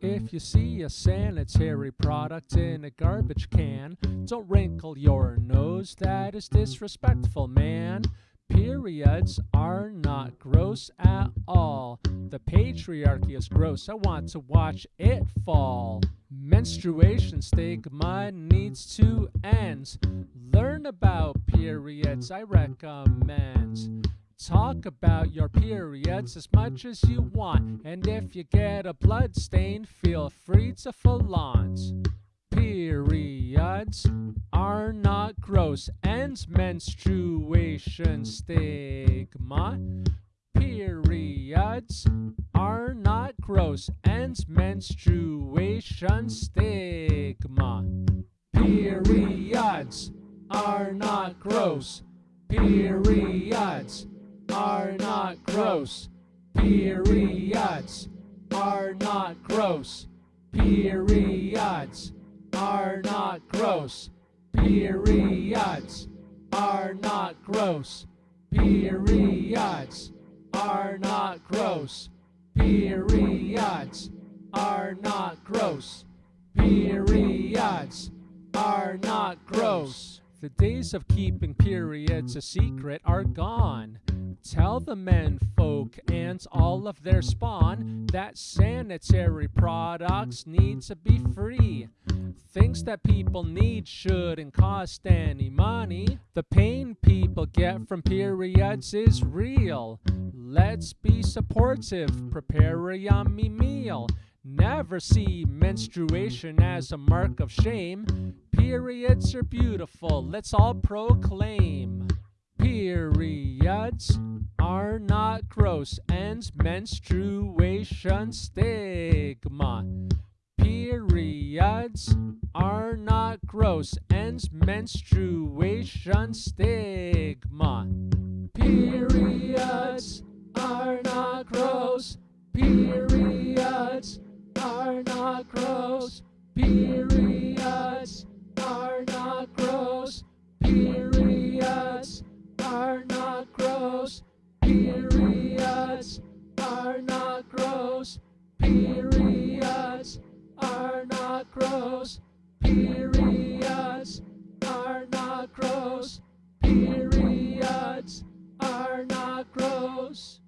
If you see a sanitary product in a garbage can, don't wrinkle your nose, that is disrespectful, man. Periods are not gross at all. The patriarchy is gross, I want to watch it fall. Menstruation stigma needs to end. Learn about periods, I recommend. Talk about your periods as much as you want, and if you get a blood stain, feel free to flaunt. Periods are not gross, and menstruation stigma. Periods are not gross, and menstruation stigma. Periods are not gross. Periods are not gross. Periods are not gross. Periods are not gross. Periods are not gross. Periods are not gross. Periods are not gross. Periods are not gross. The days of keeping periods a secret are gone. Tell the men folk and all of their spawn that sanitary products need to be free. Things that people need shouldn't cost any money. The pain people get from periods is real. Let's be supportive, prepare a yummy meal. Never see menstruation as a mark of shame. Periods are beautiful, let's all proclaim. Periods are not gross, and menstruation stigma. Periods are not gross, and menstruation stigma. Periods are not gross. Periods are not gross. Periods gross. Periods are not gross. Periods are not gross. Periods are not gross. Periods are not gross.